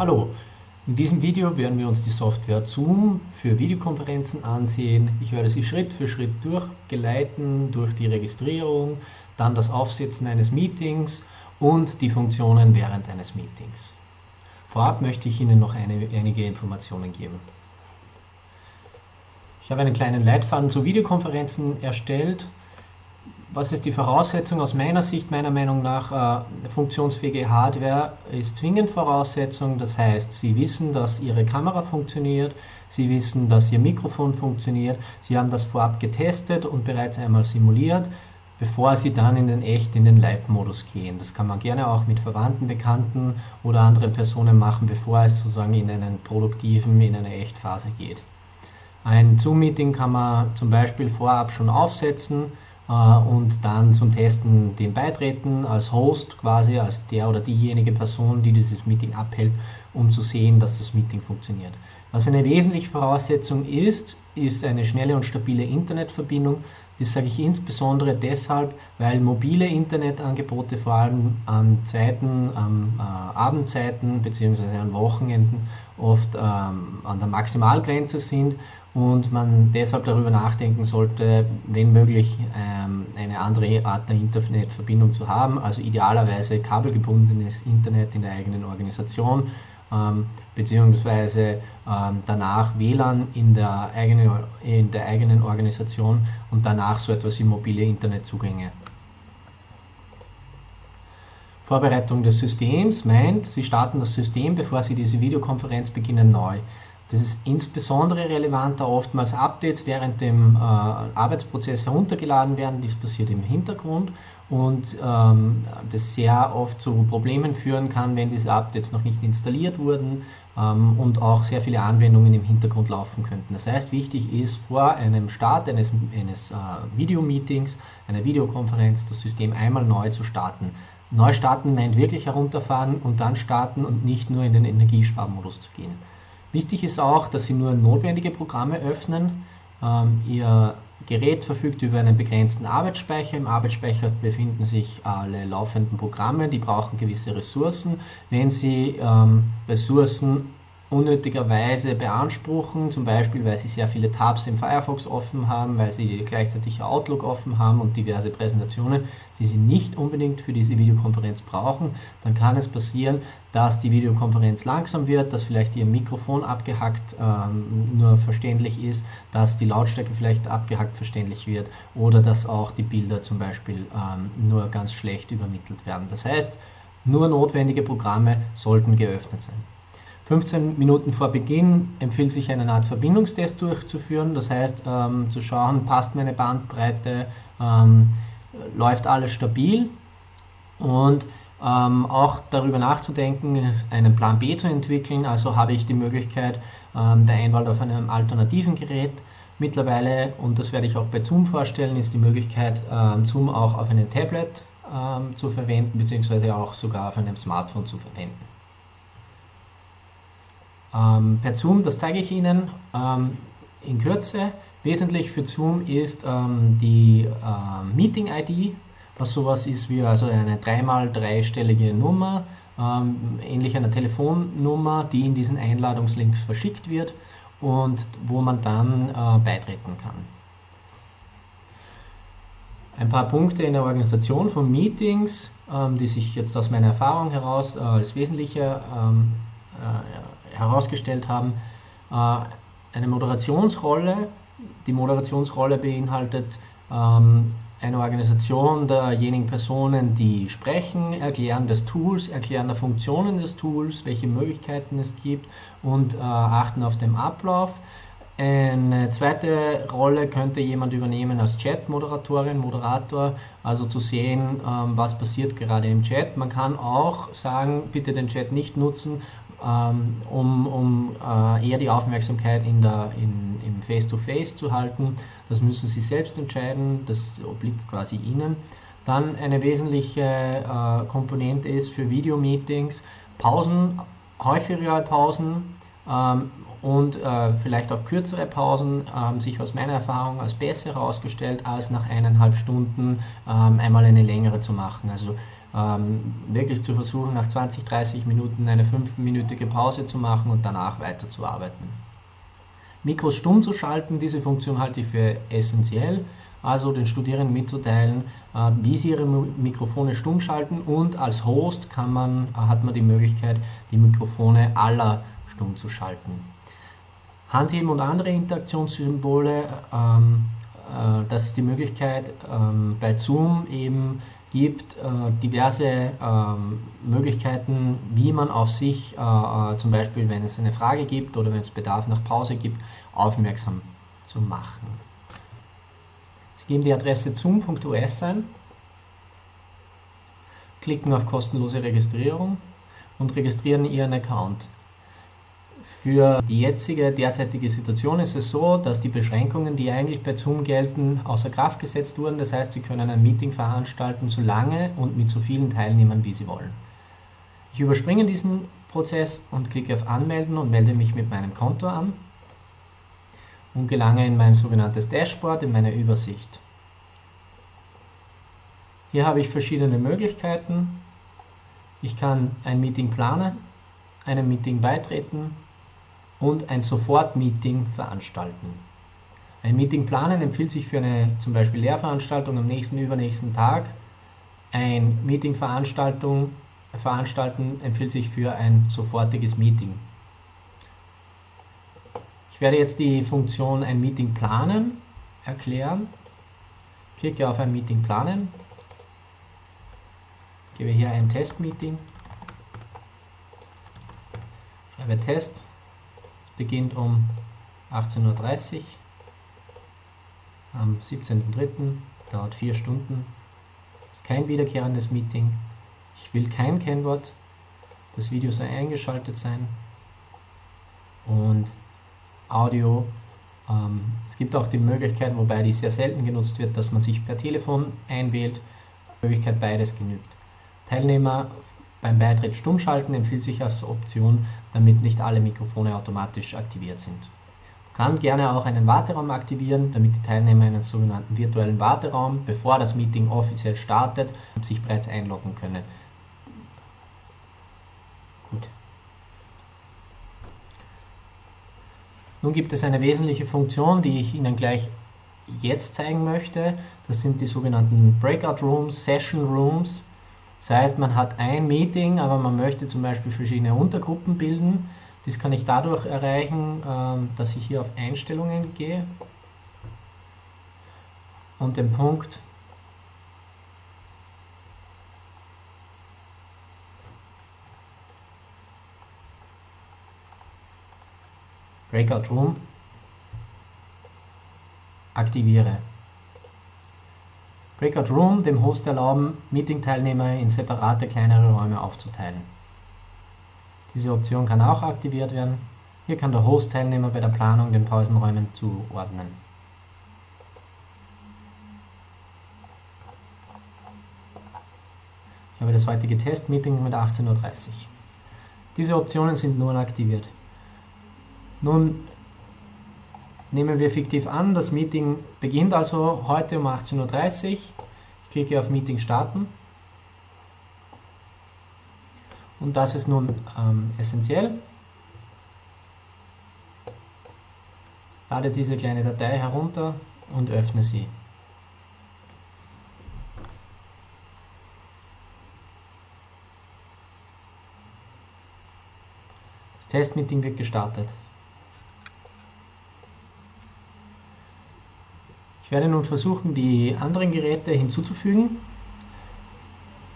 Hallo, in diesem Video werden wir uns die Software Zoom für Videokonferenzen ansehen. Ich werde Sie Schritt für Schritt durchgeleiten durch die Registrierung, dann das Aufsetzen eines Meetings und die Funktionen während eines Meetings. Vorab möchte ich Ihnen noch eine, einige Informationen geben. Ich habe einen kleinen Leitfaden zu Videokonferenzen erstellt was ist die Voraussetzung aus meiner Sicht, meiner Meinung nach, äh, funktionsfähige Hardware ist zwingend Voraussetzung. Das heißt, Sie wissen, dass Ihre Kamera funktioniert, Sie wissen, dass Ihr Mikrofon funktioniert, Sie haben das vorab getestet und bereits einmal simuliert, bevor Sie dann in den echt, in den Live-Modus gehen. Das kann man gerne auch mit Verwandten, Bekannten oder anderen Personen machen, bevor es sozusagen in einen produktiven, in eine Echtphase geht. Ein Zoom-Meeting kann man zum Beispiel vorab schon aufsetzen, und dann zum Testen dem beitreten, als Host quasi, als der oder diejenige Person, die dieses Meeting abhält, um zu sehen, dass das Meeting funktioniert. Was eine wesentliche Voraussetzung ist, ist eine schnelle und stabile Internetverbindung. Das sage ich insbesondere deshalb, weil mobile Internetangebote vor allem an Zeiten, an äh, Abendzeiten bzw. an Wochenenden oft ähm, an der Maximalgrenze sind und man deshalb darüber nachdenken sollte, wenn möglich ähm, eine andere Art der Internetverbindung zu haben, also idealerweise kabelgebundenes Internet in der eigenen Organisation, ähm, beziehungsweise ähm, danach WLAN in der, eigenen, in der eigenen Organisation und danach so etwas wie mobile Internetzugänge. Vorbereitung des Systems meint, Sie starten das System, bevor Sie diese Videokonferenz beginnen, neu. Das ist insbesondere relevant, da oftmals Updates während dem äh, Arbeitsprozess heruntergeladen werden. Dies passiert im Hintergrund und ähm, das sehr oft zu Problemen führen kann, wenn diese Updates noch nicht installiert wurden ähm, und auch sehr viele Anwendungen im Hintergrund laufen könnten. Das heißt, wichtig ist vor einem Start eines, eines äh, Videomeetings, einer Videokonferenz, das System einmal neu zu starten. Neu starten meint wirklich herunterfahren und dann starten und nicht nur in den Energiesparmodus zu gehen. Wichtig ist auch, dass Sie nur notwendige Programme öffnen. Ähm, Ihr Gerät verfügt über einen begrenzten Arbeitsspeicher. Im Arbeitsspeicher befinden sich alle laufenden Programme, die brauchen gewisse Ressourcen. Wenn Sie ähm, Ressourcen unnötigerweise beanspruchen, zum Beispiel weil sie sehr viele Tabs im Firefox offen haben, weil sie gleichzeitig Outlook offen haben und diverse Präsentationen, die sie nicht unbedingt für diese Videokonferenz brauchen, dann kann es passieren, dass die Videokonferenz langsam wird, dass vielleicht ihr Mikrofon abgehackt ähm, nur verständlich ist, dass die Lautstärke vielleicht abgehackt verständlich wird oder dass auch die Bilder zum Beispiel ähm, nur ganz schlecht übermittelt werden. Das heißt, nur notwendige Programme sollten geöffnet sein. 15 Minuten vor Beginn empfiehlt sich eine Art Verbindungstest durchzuführen, das heißt ähm, zu schauen, passt meine Bandbreite, ähm, läuft alles stabil und ähm, auch darüber nachzudenken, einen Plan B zu entwickeln, also habe ich die Möglichkeit ähm, der Einwahl auf einem alternativen Gerät. Mittlerweile, und das werde ich auch bei Zoom vorstellen, ist die Möglichkeit, ähm, Zoom auch auf einem Tablet ähm, zu verwenden, beziehungsweise auch sogar auf einem Smartphone zu verwenden. Ähm, per Zoom, das zeige ich Ihnen ähm, in Kürze. Wesentlich für Zoom ist ähm, die äh, Meeting-ID, was sowas ist wie also eine dreimal dreistellige Nummer, ähm, ähnlich einer Telefonnummer, die in diesen Einladungslinks verschickt wird und wo man dann äh, beitreten kann. Ein paar Punkte in der Organisation von Meetings, ähm, die sich jetzt aus meiner Erfahrung heraus äh, als wesentliche ähm, äh, herausgestellt haben, äh, eine Moderationsrolle. Die Moderationsrolle beinhaltet ähm, eine Organisation derjenigen Personen, die sprechen, Erklären des Tools, Erklären der Funktionen des Tools, welche Möglichkeiten es gibt und äh, achten auf den Ablauf. Eine zweite Rolle könnte jemand übernehmen als Chat-Moderatorin, Moderator, also zu sehen, ähm, was passiert gerade im Chat. Man kann auch sagen, bitte den Chat nicht nutzen, um, um äh, eher die Aufmerksamkeit in der, in, im Face-to-Face -face zu halten. Das müssen Sie selbst entscheiden, das obliegt quasi Ihnen. Dann eine wesentliche äh, Komponente ist für Videomeetings Pausen, häufigere Pausen ähm, und äh, vielleicht auch kürzere Pausen haben sich aus meiner Erfahrung als besser herausgestellt, als nach eineinhalb Stunden ähm, einmal eine längere zu machen. Also ähm, wirklich zu versuchen, nach 20, 30 Minuten eine 5-minütige Pause zu machen und danach weiterzuarbeiten. Mikros stumm zu schalten, diese Funktion halte ich für essentiell, also den Studierenden mitzuteilen, äh, wie sie ihre Mikrofone stumm schalten und als Host kann man, hat man die Möglichkeit, die Mikrofone aller stumm zu schalten. Handheben und andere Interaktionssymbole, ähm, äh, das ist die Möglichkeit ähm, bei Zoom eben gibt äh, diverse ähm, Möglichkeiten, wie man auf sich, äh, äh, zum Beispiel wenn es eine Frage gibt oder wenn es Bedarf nach Pause gibt, aufmerksam zu machen. Sie geben die Adresse zoom.us ein, klicken auf kostenlose Registrierung und registrieren Ihren Account. Für die jetzige, derzeitige Situation ist es so, dass die Beschränkungen, die eigentlich bei Zoom gelten, außer Kraft gesetzt wurden. Das heißt, Sie können ein Meeting veranstalten, so lange und mit so vielen Teilnehmern, wie Sie wollen. Ich überspringe diesen Prozess und klicke auf Anmelden und melde mich mit meinem Konto an und gelange in mein sogenanntes Dashboard, in meine Übersicht. Hier habe ich verschiedene Möglichkeiten. Ich kann ein Meeting planen, einem Meeting beitreten und ein Sofort-Meeting veranstalten. Ein Meeting planen empfiehlt sich für eine zum Beispiel Lehrveranstaltung am nächsten, übernächsten Tag. Ein Meeting veranstalten empfiehlt sich für ein sofortiges Meeting. Ich werde jetzt die Funktion ein Meeting planen erklären. Klicke auf ein Meeting planen. Gebe hier ein Testmeeting. Schreibe Test beginnt um 18.30 Uhr am 17.03. dauert 4 Stunden. Ist kein wiederkehrendes Meeting. Ich will kein Kennwort. Das Video soll eingeschaltet sein. Und Audio. Ähm, es gibt auch die Möglichkeit, wobei die sehr selten genutzt wird, dass man sich per Telefon einwählt. Möglichkeit beides genügt. Teilnehmer beim Beitritt stumm schalten empfiehlt sich als Option, damit nicht alle Mikrofone automatisch aktiviert sind. Man kann gerne auch einen Warteraum aktivieren, damit die Teilnehmer in einen sogenannten virtuellen Warteraum, bevor das Meeting offiziell startet, sich bereits einloggen können. Gut. Nun gibt es eine wesentliche Funktion, die ich Ihnen gleich jetzt zeigen möchte. Das sind die sogenannten Breakout Rooms, Session Rooms. Das heißt, man hat ein Meeting, aber man möchte zum Beispiel verschiedene Untergruppen bilden. Das kann ich dadurch erreichen, ähm, dass ich hier auf Einstellungen gehe und den Punkt Breakout Room aktiviere. Breakout Room dem Host erlauben, Meeting-Teilnehmer in separate kleinere Räume aufzuteilen. Diese Option kann auch aktiviert werden. Hier kann der Host Teilnehmer bei der Planung den Pausenräumen zuordnen. Ich habe das heutige Testmeeting mit 18.30 Uhr. Diese Optionen sind nun aktiviert. Nun Nehmen wir fiktiv an, das Meeting beginnt also heute um 18.30 Uhr. Ich klicke auf Meeting starten. Und das ist nun ähm, essentiell. Lade diese kleine Datei herunter und öffne sie. Das Testmeeting wird gestartet. Ich werde nun versuchen, die anderen Geräte hinzuzufügen.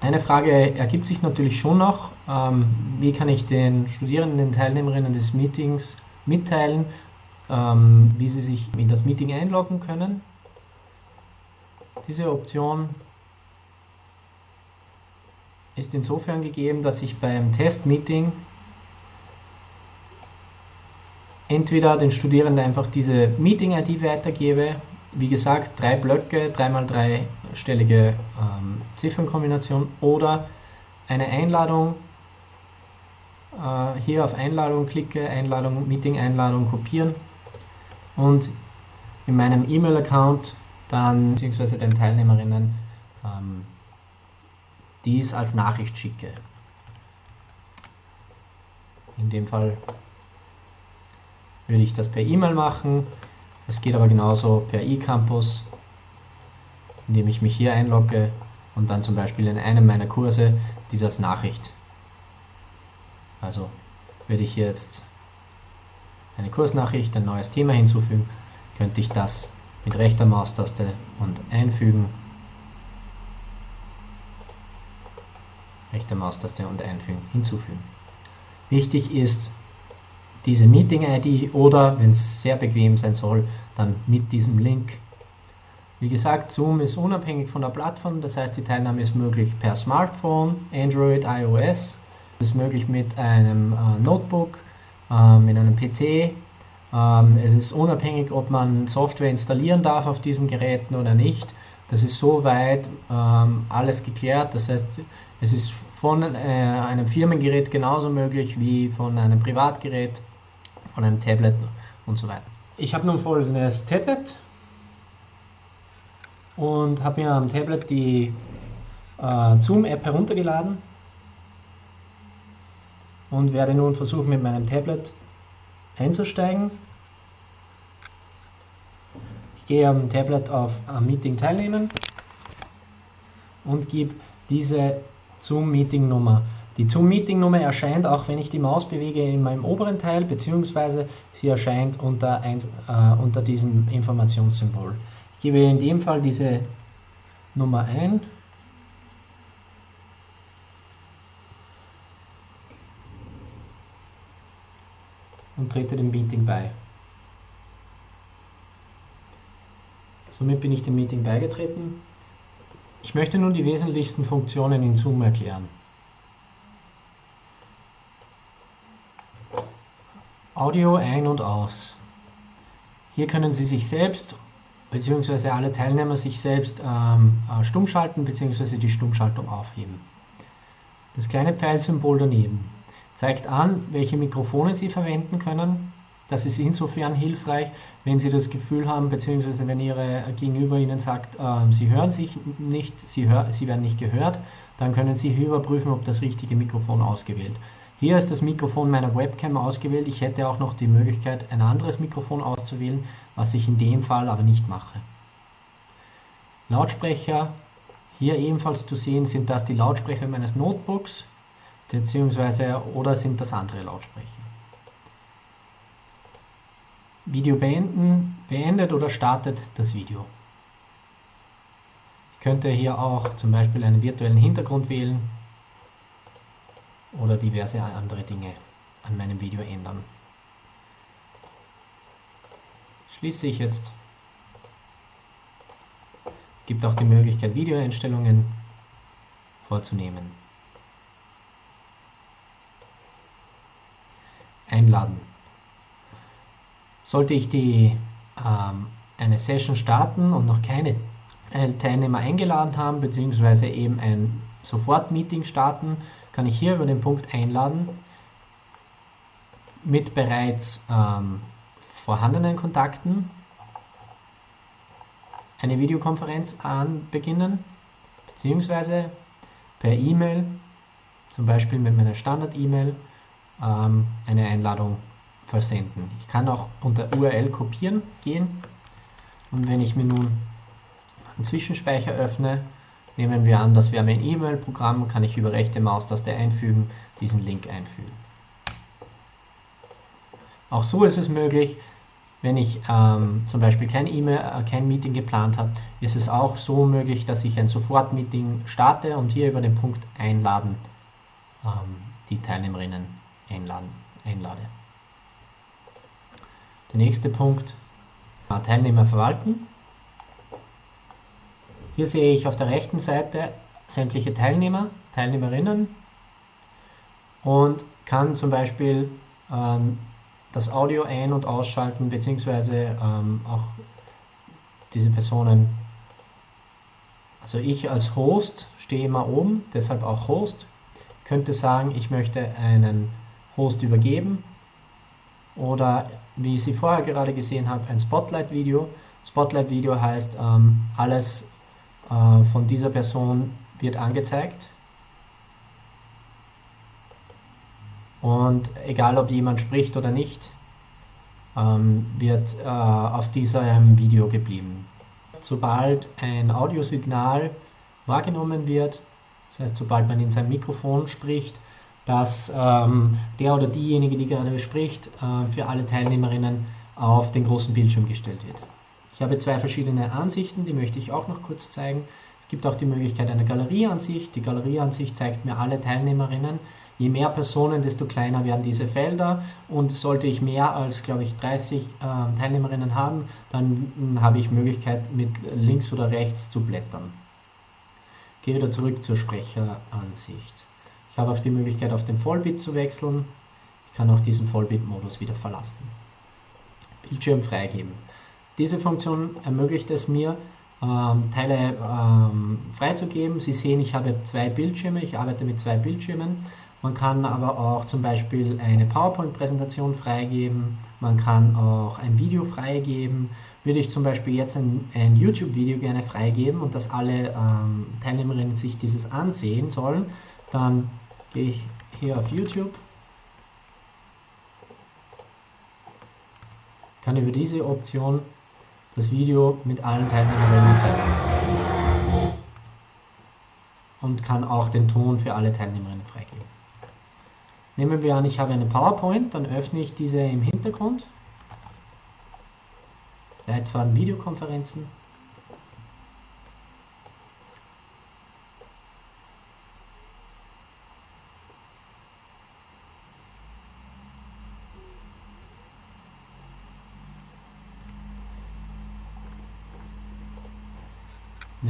Eine Frage ergibt sich natürlich schon noch, ähm, wie kann ich den Studierenden, den Teilnehmerinnen des Meetings mitteilen, ähm, wie sie sich in das Meeting einloggen können. Diese Option ist insofern gegeben, dass ich beim Testmeeting entweder den Studierenden einfach diese Meeting-ID weitergebe wie gesagt, drei Blöcke, dreimal dreistellige ähm, Ziffernkombination oder eine Einladung, äh, hier auf Einladung klicke, Einladung, Meeting-Einladung kopieren und in meinem E-Mail-Account dann bzw. den Teilnehmerinnen ähm, dies als Nachricht schicke. In dem Fall würde ich das per E-Mail machen. Es geht aber genauso per eCampus, indem ich mich hier einlogge und dann zum Beispiel in einem meiner Kurse dies als Nachricht. Also würde ich jetzt eine Kursnachricht, ein neues Thema hinzufügen, könnte ich das mit rechter Maustaste und einfügen. Rechte Maustaste und einfügen, hinzufügen. Wichtig ist diese Meeting-ID oder, wenn es sehr bequem sein soll, dann mit diesem Link. Wie gesagt, Zoom ist unabhängig von der Plattform, das heißt, die Teilnahme ist möglich per Smartphone, Android, iOS. Es ist möglich mit einem äh, Notebook, äh, mit einem PC. Ähm, es ist unabhängig, ob man Software installieren darf auf diesen Geräten oder nicht. Das ist soweit ähm, alles geklärt. Das heißt, es ist von äh, einem Firmengerät genauso möglich wie von einem Privatgerät, von einem Tablet und so weiter. Ich habe nun folgendes Tablet und habe mir am Tablet die äh, Zoom-App heruntergeladen und werde nun versuchen mit meinem Tablet einzusteigen. Ich gehe am Tablet auf am Meeting teilnehmen und gebe diese Zoom-Meeting-Nummer. Die Zoom-Meeting-Nummer erscheint auch, wenn ich die Maus bewege, in meinem oberen Teil, beziehungsweise sie erscheint unter, eins, äh, unter diesem Informationssymbol. Ich gebe in dem Fall diese Nummer ein. und trete dem Meeting bei. Somit bin ich dem Meeting beigetreten. Ich möchte nun die wesentlichsten Funktionen in Zoom erklären. Audio ein- und aus. Hier können Sie sich selbst bzw. alle Teilnehmer sich selbst ähm, äh, stumm bzw. die Stummschaltung aufheben. Das kleine Pfeilsymbol daneben zeigt an, welche Mikrofone Sie verwenden können. Das ist insofern hilfreich, wenn Sie das Gefühl haben, beziehungsweise wenn Ihre Gegenüber Ihnen sagt, äh, Sie hören sich nicht, Sie, hör, Sie werden nicht gehört, dann können Sie hier überprüfen, ob das richtige Mikrofon ausgewählt. Hier ist das Mikrofon meiner Webcam ausgewählt. Ich hätte auch noch die Möglichkeit, ein anderes Mikrofon auszuwählen, was ich in dem Fall aber nicht mache. Lautsprecher, hier ebenfalls zu sehen, sind das die Lautsprecher meines Notebooks beziehungsweise oder sind das andere Lautsprecher. Video beenden, beendet oder startet das Video. Ich könnte hier auch zum Beispiel einen virtuellen Hintergrund wählen oder diverse andere Dinge an meinem Video ändern. Schließe ich jetzt. Es gibt auch die Möglichkeit, Videoeinstellungen vorzunehmen. einladen. Sollte ich die, ähm, eine Session starten und noch keine äh, Teilnehmer eingeladen haben, beziehungsweise eben ein Sofort-Meeting starten, kann ich hier über den Punkt Einladen mit bereits ähm, vorhandenen Kontakten eine Videokonferenz anbeginnen, beziehungsweise per E-Mail, zum Beispiel mit meiner Standard-E-Mail ähm, eine Einladung versenden. Ich kann auch unter URL kopieren gehen und wenn ich mir nun einen Zwischenspeicher öffne, nehmen wir an, das wäre mein E-Mail-Programm, kann ich über rechte Maustaste einfügen, diesen Link einfügen. Auch so ist es möglich, wenn ich ähm, zum Beispiel kein E-Mail, äh, kein Meeting geplant habe, ist es auch so möglich, dass ich ein Sofort-Meeting starte und hier über den Punkt Einladen ähm, die Teilnehmerinnen einladen, einlade. Der nächste Punkt, Teilnehmer verwalten. Hier sehe ich auf der rechten Seite sämtliche Teilnehmer, Teilnehmerinnen und kann zum Beispiel ähm, das Audio ein- und ausschalten, beziehungsweise ähm, auch diese Personen, also ich als Host stehe immer oben, deshalb auch Host, könnte sagen, ich möchte einen Host übergeben oder wie Sie vorher gerade gesehen haben, ein Spotlight-Video. Spotlight-Video heißt, ähm, alles äh, von dieser Person wird angezeigt. Und egal ob jemand spricht oder nicht, ähm, wird äh, auf diesem Video geblieben. Sobald ein Audiosignal wahrgenommen wird, das heißt sobald man in sein Mikrofon spricht, dass ähm, der oder diejenige, die gerade spricht, äh, für alle Teilnehmerinnen auf den großen Bildschirm gestellt wird. Ich habe zwei verschiedene Ansichten, die möchte ich auch noch kurz zeigen. Es gibt auch die Möglichkeit einer Galerieansicht. Die Galerieansicht zeigt mir alle Teilnehmerinnen. Je mehr Personen, desto kleiner werden diese Felder und sollte ich mehr als, glaube ich, 30 äh, Teilnehmerinnen haben, dann habe ich Möglichkeit mit links oder rechts zu blättern. Gehe wieder zurück zur Sprecheransicht. Ich habe auch die Möglichkeit auf den Vollbit zu wechseln. Ich kann auch diesen Vollbit-Modus wieder verlassen. Bildschirm freigeben. Diese Funktion ermöglicht es mir, ähm, Teile ähm, freizugeben. Sie sehen, ich habe zwei Bildschirme, ich arbeite mit zwei Bildschirmen. Man kann aber auch zum Beispiel eine PowerPoint-Präsentation freigeben, man kann auch ein Video freigeben. Würde ich zum Beispiel jetzt ein, ein YouTube-Video gerne freigeben und dass alle ähm, Teilnehmerinnen sich dieses ansehen sollen, dann gehe ich hier auf YouTube, kann über diese Option das Video mit allen Teilnehmerinnen zeigen und kann auch den Ton für alle Teilnehmerinnen freigeben. Nehmen wir an, ich habe eine PowerPoint, dann öffne ich diese im Hintergrund. Leitfaden Videokonferenzen.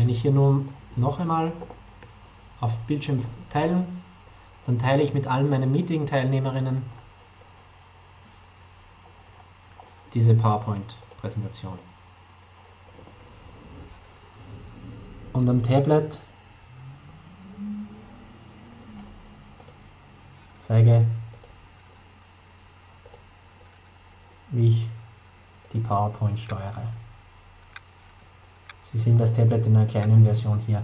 Wenn ich hier nun noch einmal auf Bildschirm teilen, dann teile ich mit allen meinen Meeting-Teilnehmerinnen diese PowerPoint-Präsentation. Und am Tablet zeige, wie ich die PowerPoint steuere. Sie sehen das Tablet in einer kleinen Version hier.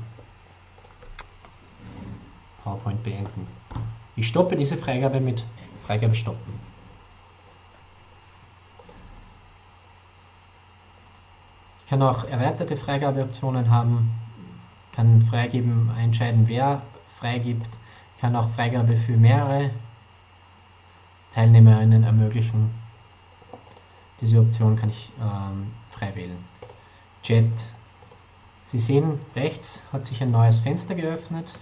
PowerPoint beenden. Ich stoppe diese Freigabe mit Freigabe stoppen. Ich kann auch erweiterte Freigabeoptionen haben, kann freigeben, entscheiden, wer freigibt, kann auch Freigabe für mehrere Teilnehmerinnen ermöglichen. Diese Option kann ich ähm, frei wählen. Chat Sie sehen, rechts hat sich ein neues Fenster geöffnet.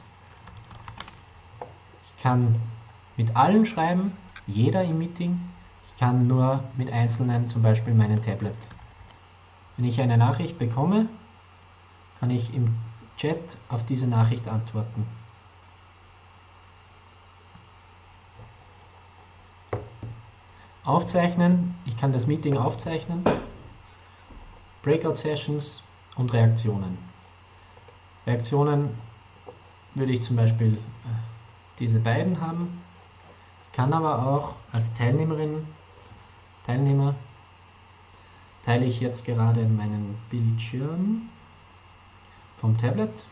Ich kann mit allen schreiben, jeder im Meeting. Ich kann nur mit einzelnen, zum Beispiel meinen Tablet. Wenn ich eine Nachricht bekomme, kann ich im Chat auf diese Nachricht antworten. Aufzeichnen, ich kann das Meeting aufzeichnen. Breakout Sessions, und Reaktionen. Reaktionen würde ich zum Beispiel äh, diese beiden haben. Ich kann aber auch als Teilnehmerin, Teilnehmer, teile ich jetzt gerade meinen Bildschirm vom Tablet.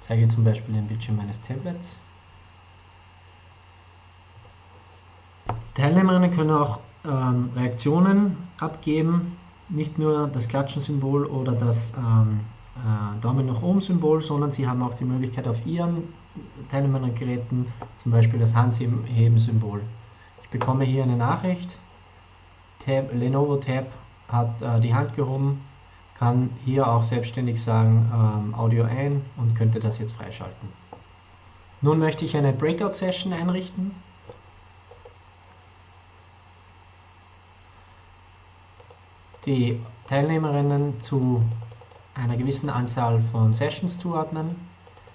Zeige zum Beispiel den Bildschirm meines Tablets. Teilnehmerinnen können auch ähm, Reaktionen abgeben, nicht nur das Klatschen-Symbol oder das ähm, äh, Daumen nach oben Symbol, sondern sie haben auch die Möglichkeit auf ihren Teilnehmergeräten zum Beispiel das Handheben-Symbol. Ich bekomme hier eine Nachricht, Tab, Lenovo Tab hat äh, die Hand gehoben, kann hier auch selbstständig sagen ähm, Audio ein und könnte das jetzt freischalten. Nun möchte ich eine Breakout-Session einrichten. Die Teilnehmerinnen zu einer gewissen Anzahl von Sessions zuordnen.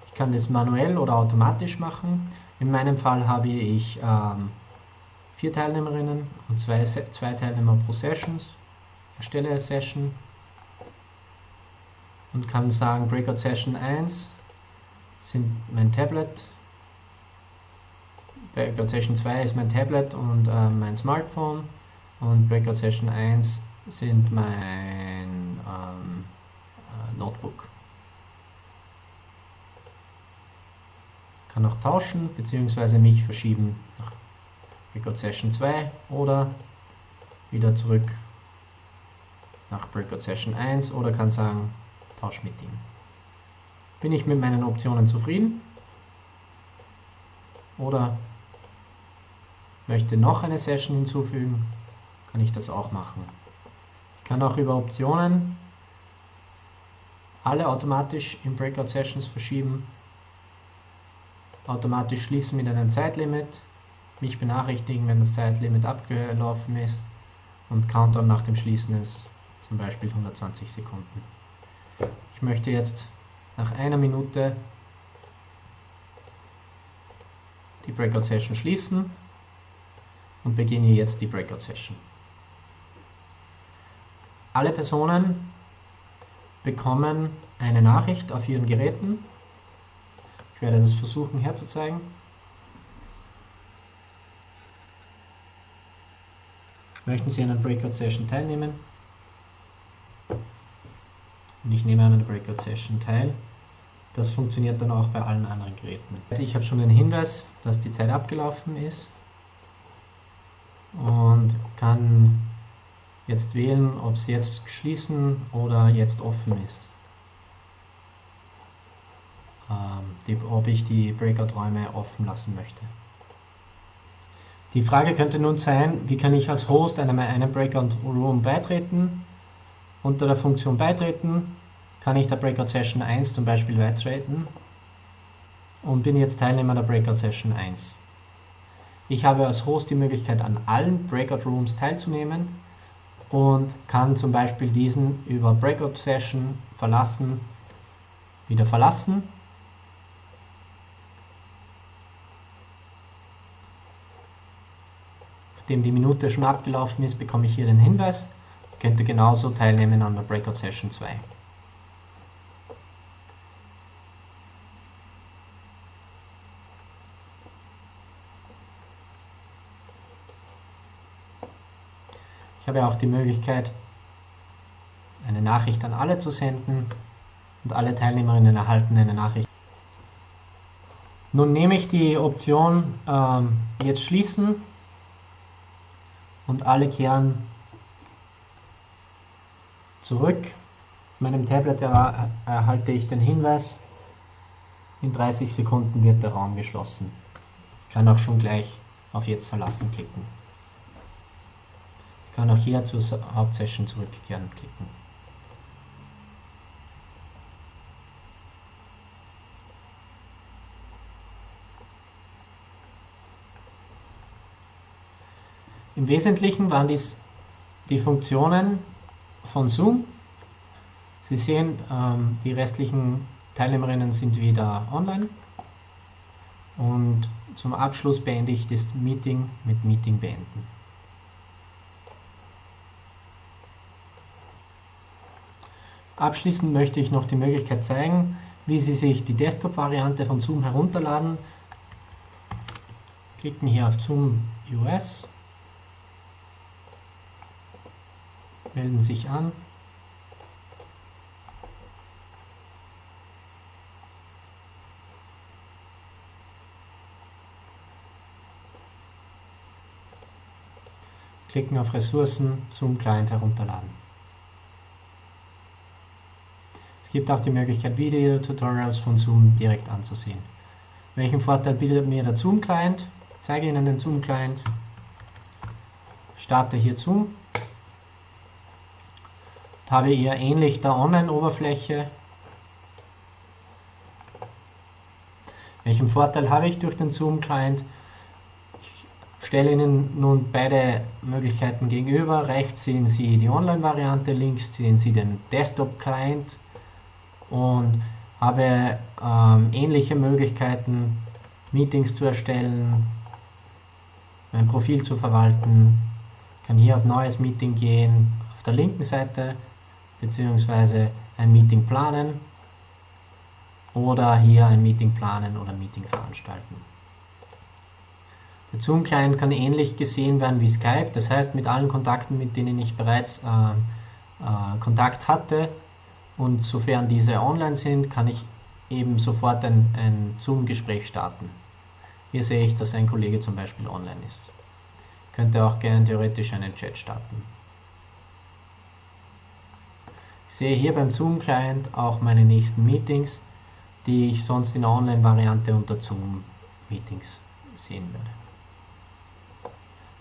Ich kann das manuell oder automatisch machen. In meinem Fall habe ich ähm, vier Teilnehmerinnen und zwei, zwei Teilnehmer pro Sessions. Erstelle eine Session und kann sagen Breakout Session 1 sind mein Tablet, Breakout Session 2 ist mein Tablet und äh, mein Smartphone und Breakout Session 1 sind mein ähm, äh, Notebook. Kann auch tauschen bzw. mich verschieben nach Breakout Session 2 oder wieder zurück nach Breakout Session 1 oder kann sagen, tausch mit ihm. Bin ich mit meinen Optionen zufrieden? Oder möchte noch eine Session hinzufügen, kann ich das auch machen. Kann auch über Optionen alle automatisch in Breakout Sessions verschieben, automatisch schließen mit einem Zeitlimit, mich benachrichtigen, wenn das Zeitlimit abgelaufen ist und Countdown nach dem Schließen ist zum Beispiel 120 Sekunden. Ich möchte jetzt nach einer Minute die Breakout Session schließen und beginne jetzt die Breakout Session. Alle Personen bekommen eine Nachricht auf ihren Geräten. Ich werde das versuchen herzuzeigen. Möchten Sie an einer Breakout Session teilnehmen? Und ich nehme an einer Breakout Session teil. Das funktioniert dann auch bei allen anderen Geräten. Ich habe schon den Hinweis, dass die Zeit abgelaufen ist und kann jetzt wählen, ob es jetzt schließen oder jetzt offen ist. Ähm, die, ob ich die Breakout-Räume offen lassen möchte. Die Frage könnte nun sein, wie kann ich als Host einem, einem Breakout Room beitreten? Unter der Funktion Beitreten kann ich der Breakout Session 1 zum Beispiel beitreten und bin jetzt Teilnehmer der Breakout Session 1. Ich habe als Host die Möglichkeit, an allen Breakout Rooms teilzunehmen und kann zum Beispiel diesen über Breakout Session verlassen, wieder verlassen Nachdem die Minute schon abgelaufen ist, bekomme ich hier den Hinweis. Könnte genauso teilnehmen an der Breakout Session 2. habe auch die Möglichkeit, eine Nachricht an alle zu senden und alle Teilnehmerinnen erhalten eine Nachricht. Nun nehme ich die Option ähm, jetzt schließen und alle kehren zurück. Auf meinem Tablet er erhalte ich den Hinweis, in 30 Sekunden wird der Raum geschlossen. Ich kann auch schon gleich auf Jetzt verlassen klicken. Kann auch hier zur Hauptsession zurückkehren klicken. Im Wesentlichen waren dies die Funktionen von Zoom. Sie sehen, ähm, die restlichen Teilnehmerinnen sind wieder online. Und zum Abschluss beende ich das Meeting mit Meeting beenden. Abschließend möchte ich noch die Möglichkeit zeigen, wie Sie sich die Desktop-Variante von Zoom herunterladen. Klicken hier auf Zoom US melden sich an. Klicken auf Ressourcen zum Client herunterladen. Es gibt auch die Möglichkeit, Video-Tutorials von Zoom direkt anzusehen. Welchen Vorteil bietet mir der Zoom-Client? Ich zeige Ihnen den Zoom-Client. Starte hier Zoom habe eher ähnlich der Online-Oberfläche. Welchen Vorteil habe ich durch den Zoom-Client? Ich stelle Ihnen nun beide Möglichkeiten gegenüber. Rechts sehen Sie die Online-Variante, links sehen Sie den Desktop-Client und habe ähm, ähnliche Möglichkeiten, Meetings zu erstellen, mein Profil zu verwalten. Kann hier auf Neues Meeting gehen, auf der linken Seite beziehungsweise ein Meeting planen oder hier ein Meeting planen oder Meeting veranstalten. Der Zoom-Client kann ähnlich gesehen werden wie Skype, das heißt mit allen Kontakten, mit denen ich bereits äh, äh, Kontakt hatte und sofern diese online sind, kann ich eben sofort ein, ein Zoom-Gespräch starten. Hier sehe ich, dass ein Kollege zum Beispiel online ist. Könnte auch gerne theoretisch einen Chat starten. Ich sehe hier beim Zoom-Client auch meine nächsten Meetings, die ich sonst in der Online-Variante unter Zoom-Meetings sehen würde.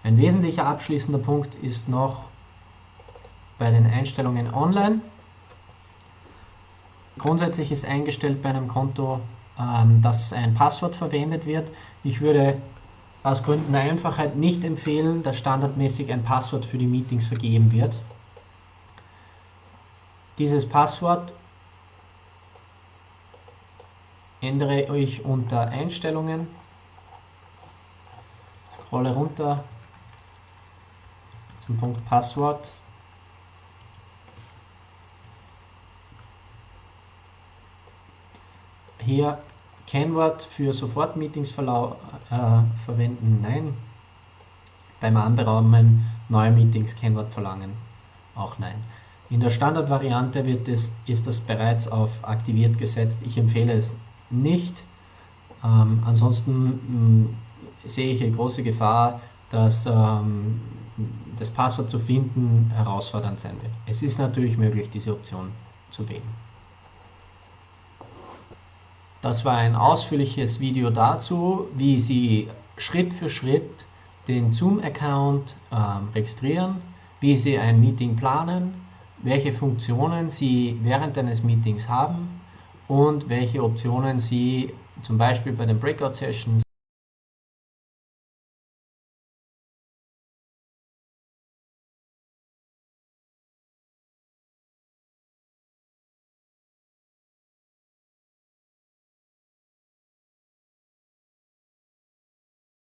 Ein wesentlicher abschließender Punkt ist noch bei den Einstellungen online. Grundsätzlich ist eingestellt bei einem Konto, ähm, dass ein Passwort verwendet wird. Ich würde aus Gründen der Einfachheit nicht empfehlen, dass standardmäßig ein Passwort für die Meetings vergeben wird. Dieses Passwort ändere ich unter Einstellungen, scrolle runter zum Punkt Passwort. Hier Kennwort für Sofortmeetings äh, verwenden, nein. Beim Anberaumen neuer Meetings Kennwort verlangen, auch nein. In der Standardvariante wird es, ist das bereits auf aktiviert gesetzt. Ich empfehle es nicht. Ähm, ansonsten mh, mm, sehe ich eine große Gefahr, dass ähm, das Passwort zu finden herausfordernd sein wird. Es ist natürlich möglich, diese Option zu wählen. Das war ein ausführliches Video dazu, wie Sie Schritt für Schritt den Zoom-Account ähm, registrieren, wie Sie ein Meeting planen, welche Funktionen Sie während eines Meetings haben und welche Optionen Sie zum Beispiel bei den Breakout-Sessions